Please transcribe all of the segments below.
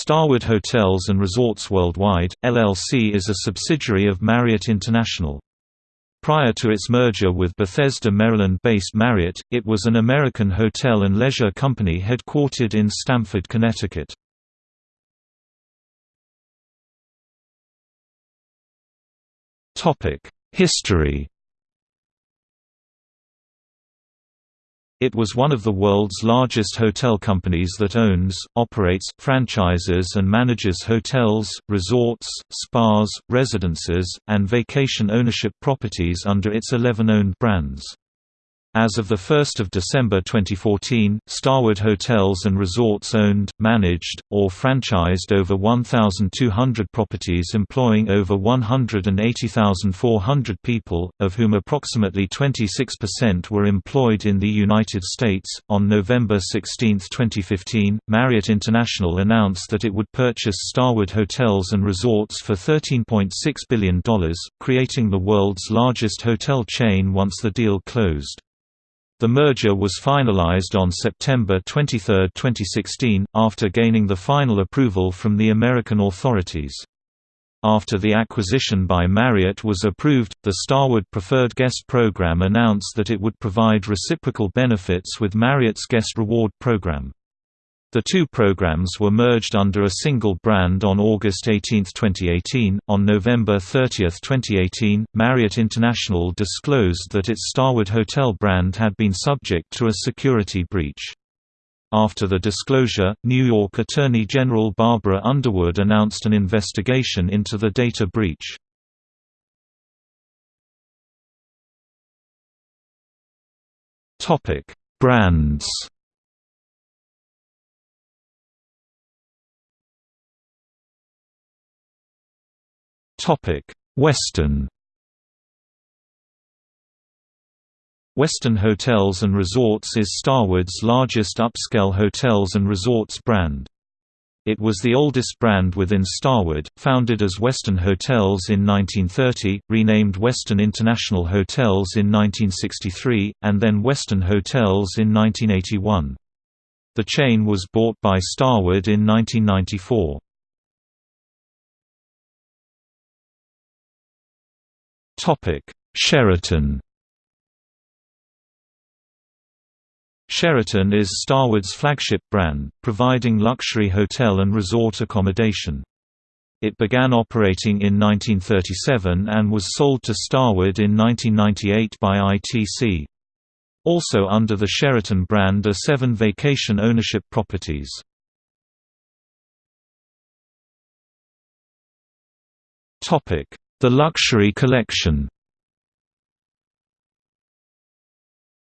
Starwood Hotels and Resorts Worldwide, LLC is a subsidiary of Marriott International. Prior to its merger with Bethesda, Maryland-based Marriott, it was an American hotel and leisure company headquartered in Stamford, Connecticut. History It was one of the world's largest hotel companies that owns, operates, franchises and manages hotels, resorts, spas, residences, and vacation ownership properties under its 11 owned brands. As of 1 December 2014, Starwood Hotels and Resorts owned, managed, or franchised over 1,200 properties employing over 180,400 people, of whom approximately 26% were employed in the United States. On November 16, 2015, Marriott International announced that it would purchase Starwood Hotels and Resorts for $13.6 billion, creating the world's largest hotel chain once the deal closed. The merger was finalized on September 23, 2016, after gaining the final approval from the American authorities. After the acquisition by Marriott was approved, the Starwood Preferred Guest Program announced that it would provide reciprocal benefits with Marriott's Guest Reward Program. The two programs were merged under a single brand on August 18, 2018. On November 30, 2018, Marriott International disclosed that its Starwood Hotel brand had been subject to a security breach. After the disclosure, New York Attorney General Barbara Underwood announced an investigation into the data breach. Topic: Brands Westin Western Hotels and Resorts is Starwood's largest upscale hotels and resorts brand. It was the oldest brand within Starwood, founded as Western Hotels in 1930, renamed Western International Hotels in 1963, and then Westin Hotels in 1981. The chain was bought by Starwood in 1994. Sheraton Sheraton is Starwood's flagship brand, providing luxury hotel and resort accommodation. It began operating in 1937 and was sold to Starwood in 1998 by ITT. Also under the Sheraton brand are seven vacation ownership properties. The Luxury Collection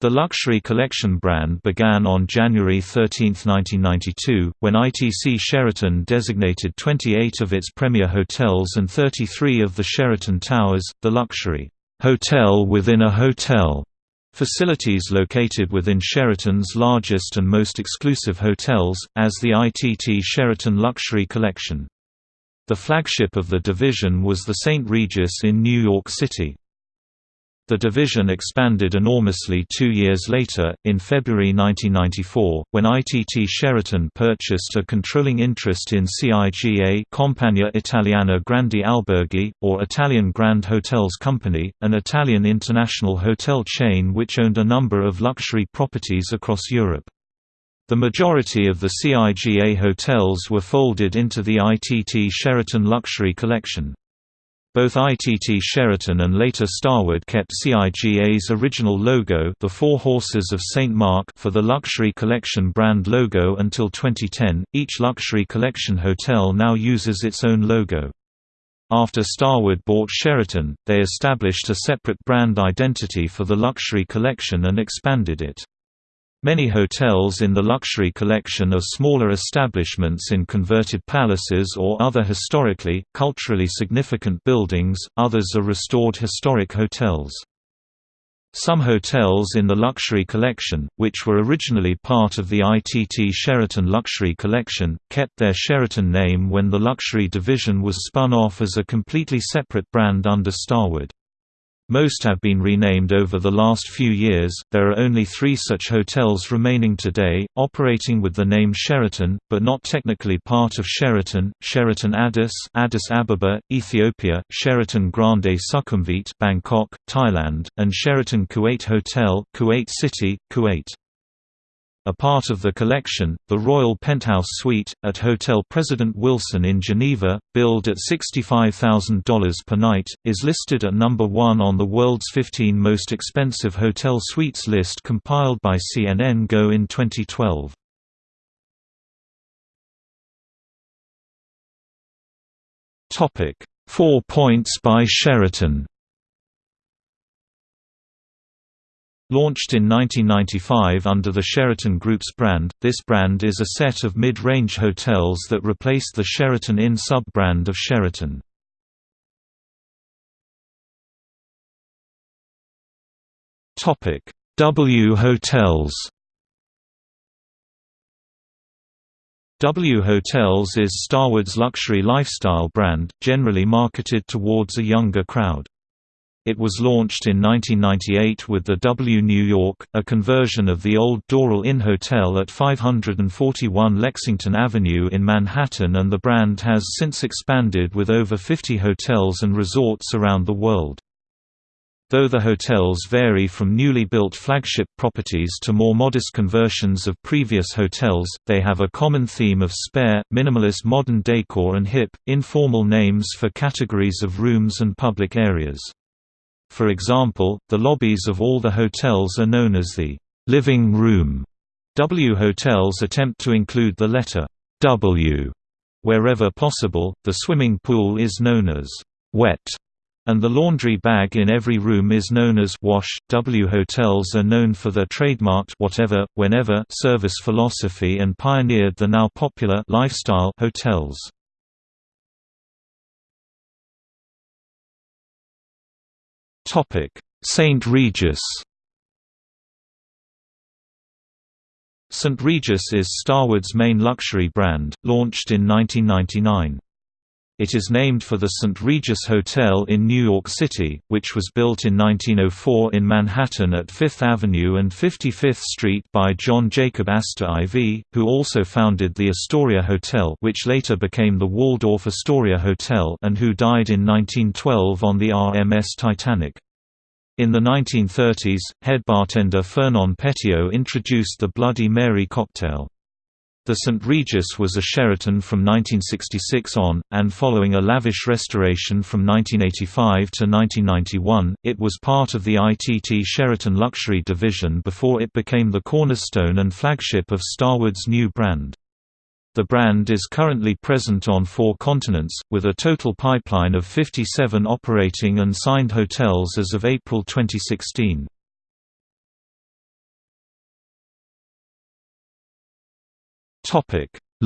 The Luxury Collection brand began on January 13, 1992, when ITT Sheraton designated 28 of its premier hotels and 33 of the Sheraton Towers, the luxury hotel within a hotel facilities located within Sheraton's largest and most exclusive hotels, as the ITT Sheraton Luxury Collection. The flagship of the division was the St. Regis in New York City. The division expanded enormously two years later, in February 1994, when ITT Sheraton purchased a controlling interest in CIGA Compagnia Italiana Grandi Alberghi, or Italian Grand Hotels Company, an Italian international hotel chain which owned a number of luxury properties across Europe. The majority of the CIGA hotels were folded into the ITT Sheraton Luxury Collection. Both ITT Sheraton and later Starwood kept CIGA's original logo the Four Horses of St. Mark for the Luxury Collection brand logo until 2010. Each Luxury Collection hotel now uses its own logo. After Starwood bought Sheraton, they established a separate brand identity for the Luxury Collection and expanded it. Many hotels in the luxury collection are smaller establishments in converted palaces or other historically, culturally significant buildings, others are restored historic hotels. Some hotels in the Luxury Collection, which were originally part of the ITT Sheraton Luxury Collection, kept their Sheraton name when the luxury division was spun off as a completely separate brand under Starwood. Most have been renamed over the last few years. There are only three such hotels remaining today, operating with the name Sheraton, but not technically part of Sheraton: Sheraton Addis, Addis Ababa, Ethiopia; Sheraton Grande Sukhumvit, Bangkok, Thailand; and Sheraton Kuwait Hotel, Kuwait City, Kuwait. A part of the collection, the Royal Penthouse Suite, at Hotel President Wilson in Geneva, billed at $65,000 per night, is listed at number 1 on the world's 15 most expensive hotel suites list compiled by CNN Go in 2012. Four Points by Sheraton Launched in 1995 under the Sheraton Group's brand, this brand is a set of mid-range hotels that replaced the Sheraton Inn sub-brand of Sheraton. W Hotels W Hotels is Starwood's luxury lifestyle brand, generally marketed towards a younger crowd. It was launched in 1998 with the W New York, a conversion of the old Doral Inn Hotel at 541 Lexington Avenue in Manhattan and the brand has since expanded with over 50 hotels and resorts around the world. Though the hotels vary from newly built flagship properties to more modest conversions of previous hotels, they have a common theme of spare, minimalist modern decor and hip, informal names for categories of rooms and public areas. For example, the lobbies of all the hotels are known as the living room. W hotels attempt to include the letter W wherever possible. The swimming pool is known as wet and the laundry bag in every room is known as wash. W hotels are known for their trademarked whatever, whenever service philosophy and pioneered the now popular lifestyle hotels. St. Regis St. Regis is Starwood's main luxury brand, launched in 1999. It is named for the St. Regis Hotel in New York City, which was built in 1904 in Manhattan at Fifth Avenue and 55th Street by John Jacob Astor IV, who also founded the Astoria Hotel which later became the Waldorf Astoria Hotel and who died in 1912 on the RMS Titanic. In the 1930s, head bartender Fernand Petiot introduced the Bloody Mary cocktail. The St. Regis was a Sheraton from 1966 on, and following a lavish restoration from 1985 to 1991, it was part of the ITT Sheraton Luxury division before it became the cornerstone and flagship of Starwood's new brand. The brand is currently present on four continents, with a total pipeline of 57 operating and signed hotels as of April 2016.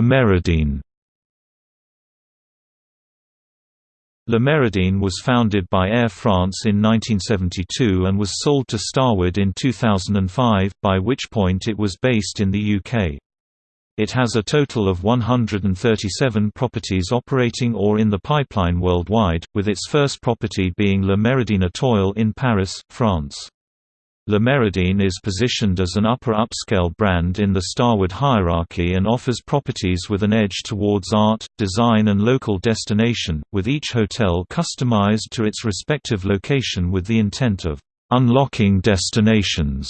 Méridien Le Méridien was founded by Air France in 1972 and was sold to Starwood in 2005, by which point it was based in the UK. It has a total of 137 properties operating or in the pipeline worldwide, with its first property being Le Méridien Étoile in Paris, France. Le Méridien is positioned as an upper upscale brand in the Starwood hierarchy and offers properties with an edge towards art, design and local destination, with each hotel customized to its respective location with the intent of unlocking destinations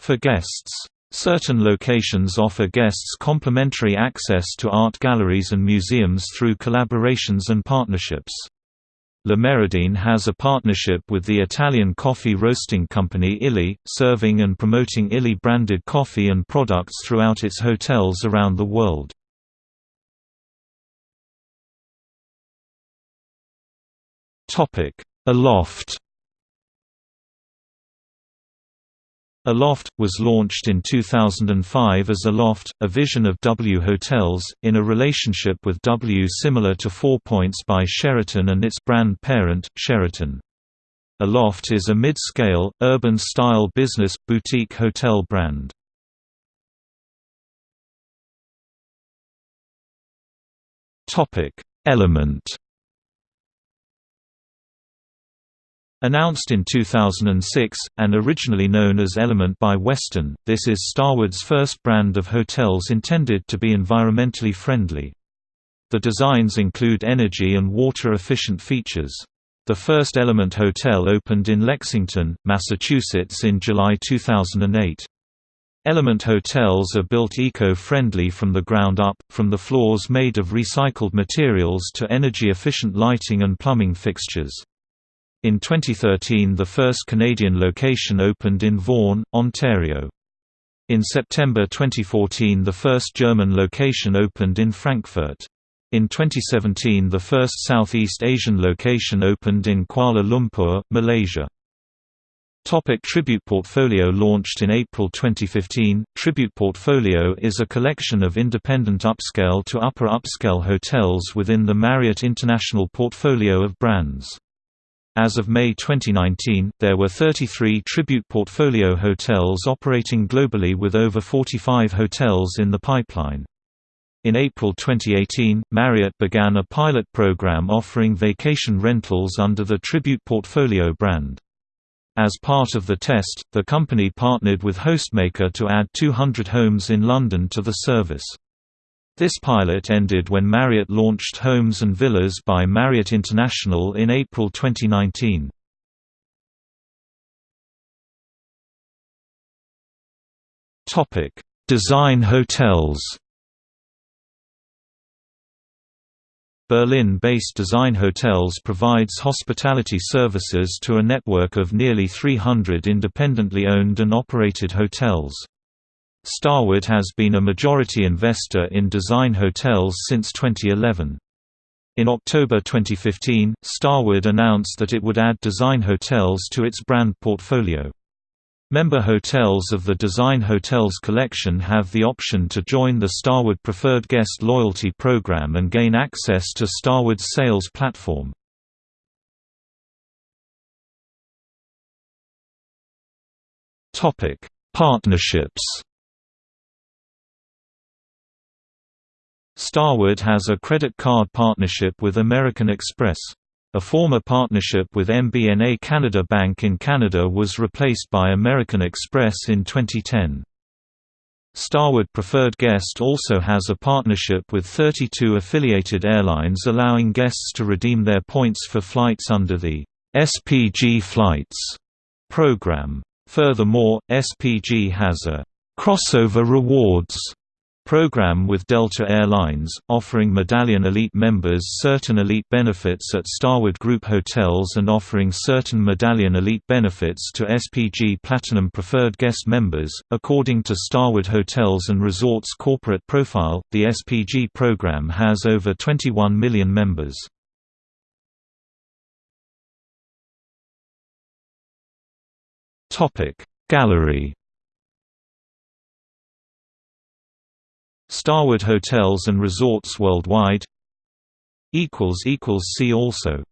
for guests. Certain locations offer guests complimentary access to art galleries and museums through collaborations and partnerships. Le Méridien has a partnership with the Italian coffee roasting company Illy, serving and promoting Illy-branded coffee and products throughout its hotels around the world. Aloft Aloft, was launched in 2005 as Aloft, a vision of W Hotels, in a relationship with W similar to Four Points by Sheraton and its brand parent, Sheraton. Aloft is a mid-scale, urban-style business, boutique hotel brand. Element Announced in 2006, and originally known as Element by Westin, this is Starwood's first brand of hotels intended to be environmentally friendly. The designs include energy and water-efficient features. The first Element Hotel opened in Lexington, Massachusetts in July 2008. Element hotels are built eco-friendly from the ground up, from the floors made of recycled materials to energy-efficient lighting and plumbing fixtures. In 2013 the first Canadian location opened in Vaughan, Ontario. In September 2014 the first German location opened in Frankfurt. In 2017 the first Southeast Asian location opened in Kuala Lumpur, Malaysia. Topic Tribute Portfolio Launched in April 2015, Tribute Portfolio is a collection of independent upscale to upper upscale hotels within the Marriott International portfolio of brands. As of May 2019, there were 33 Tribute Portfolio hotels operating globally with over 45 hotels in the pipeline. In April 2018, Marriott began a pilot program offering vacation rentals under the Tribute Portfolio brand. As part of the test, the company partnered with HostMaker to add 200 homes in London to the service. This pilot ended when Marriott launched Homes and Villas by Marriott International in April 2019. Topic: Design hotels. Berlin-based Design Hotels provides hospitality services to a network of nearly 300 independently owned and operated hotels. Starwood has been a majority investor in design hotels since 2011. In October 2015, Starwood announced that it would add design hotels to its brand portfolio. Member hotels of the Design Hotels collection have the option to join the Starwood Preferred Guest Loyalty Program and gain access to Starwood's sales platform. Partnerships Starwood has a credit card partnership with American Express. A former partnership with MBNA Canada Bank in Canada was replaced by American Express in 2010. Starwood Preferred Guest also has a partnership with 32 affiliated airlines allowing guests to redeem their points for flights under the SPG Flights program. Furthermore, SPG has a crossover rewards program with Delta Air Lines, offering Medallion Elite members certain elite benefits at Starwood Group hotels and offering certain Medallion Elite benefits to SPG Platinum Preferred Guest members. According to Starwood Hotels and Resorts corporate profile, the SPG program has over 21 million members. Topic Gallery Starwood Hotels and Resorts Worldwide See also